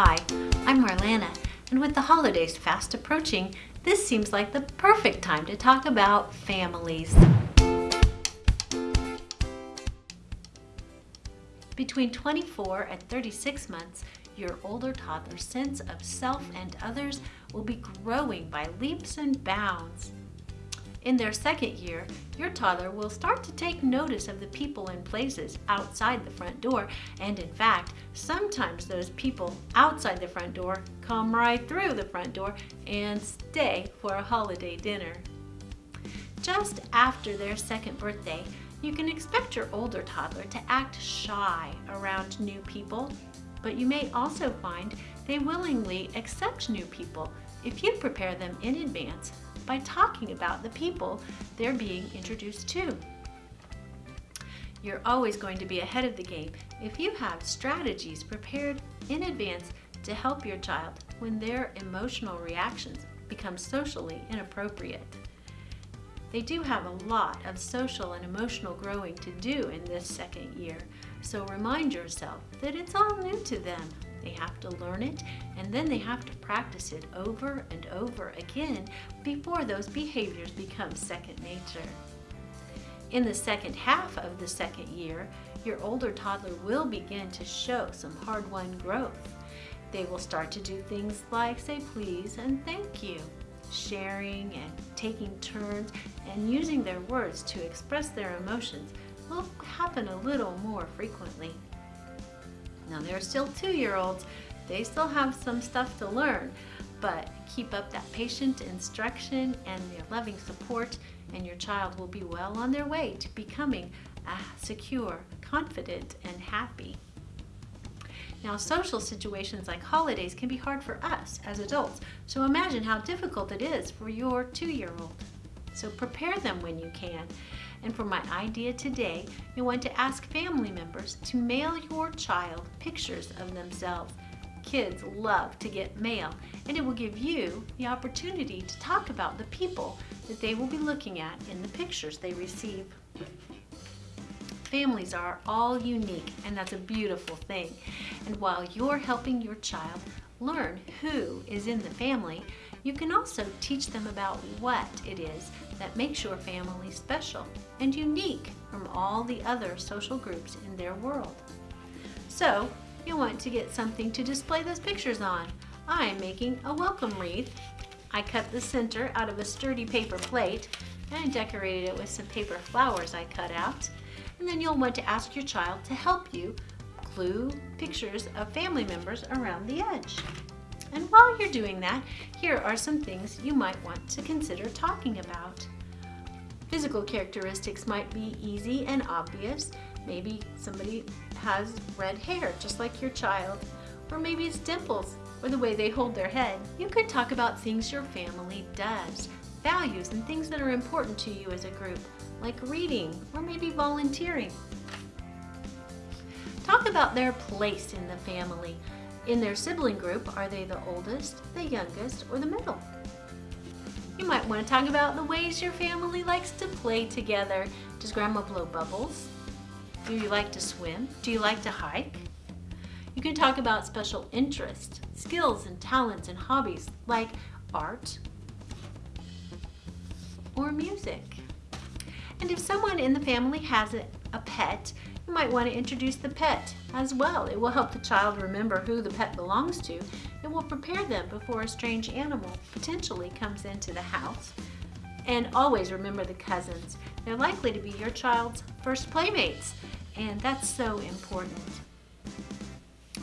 Hi, I'm Marlana, and with the holidays fast approaching, this seems like the perfect time to talk about families. Between 24 and 36 months, your older toddler's sense of self and others will be growing by leaps and bounds. In their second year, your toddler will start to take notice of the people and places outside the front door, and in fact, sometimes those people outside the front door come right through the front door and stay for a holiday dinner. Just after their second birthday, you can expect your older toddler to act shy around new people, but you may also find they willingly accept new people if you prepare them in advance by talking about the people they're being introduced to. You're always going to be ahead of the game if you have strategies prepared in advance to help your child when their emotional reactions become socially inappropriate. They do have a lot of social and emotional growing to do in this second year, so remind yourself that it's all new to them. They have to learn it and then they have to practice it over and over again before those behaviors become second nature. In the second half of the second year, your older toddler will begin to show some hard-won growth. They will start to do things like say please and thank you sharing and taking turns and using their words to express their emotions will happen a little more frequently. Now they're still two-year-olds, they still have some stuff to learn, but keep up that patient instruction and their loving support and your child will be well on their way to becoming secure, confident, and happy. Now, social situations like holidays can be hard for us as adults, so imagine how difficult it is for your two-year-old. So prepare them when you can. And for my idea today, you want to ask family members to mail your child pictures of themselves. Kids love to get mail, and it will give you the opportunity to talk about the people that they will be looking at in the pictures they receive. Families are all unique, and that's a beautiful thing. And while you're helping your child learn who is in the family, you can also teach them about what it is that makes your family special and unique from all the other social groups in their world. So, you'll want to get something to display those pictures on. I'm making a welcome wreath. I cut the center out of a sturdy paper plate and decorated it with some paper flowers I cut out and then you'll want to ask your child to help you glue pictures of family members around the edge. And while you're doing that, here are some things you might want to consider talking about. Physical characteristics might be easy and obvious. Maybe somebody has red hair, just like your child. Or maybe it's dimples, or the way they hold their head. You could talk about things your family does, values and things that are important to you as a group, like reading or maybe volunteering. Talk about their place in the family. In their sibling group, are they the oldest, the youngest, or the middle? You might want to talk about the ways your family likes to play together. Does grandma blow bubbles? Do you like to swim? Do you like to hike? You can talk about special interests, skills and talents and hobbies like art or music. And if someone in the family has a, a pet, you might want to introduce the pet as well. It will help the child remember who the pet belongs to. It will prepare them before a strange animal potentially comes into the house. And always remember the cousins. They're likely to be your child's first playmates, and that's so important.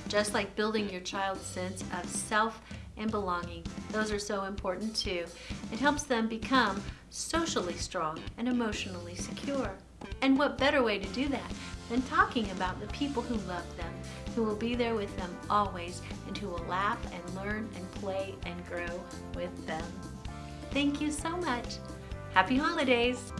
Just like building your child's sense of self and belonging. Those are so important too. It helps them become socially strong and emotionally secure. And what better way to do that than talking about the people who love them, who will be there with them always, and who will laugh and learn and play and grow with them. Thank you so much. Happy holidays!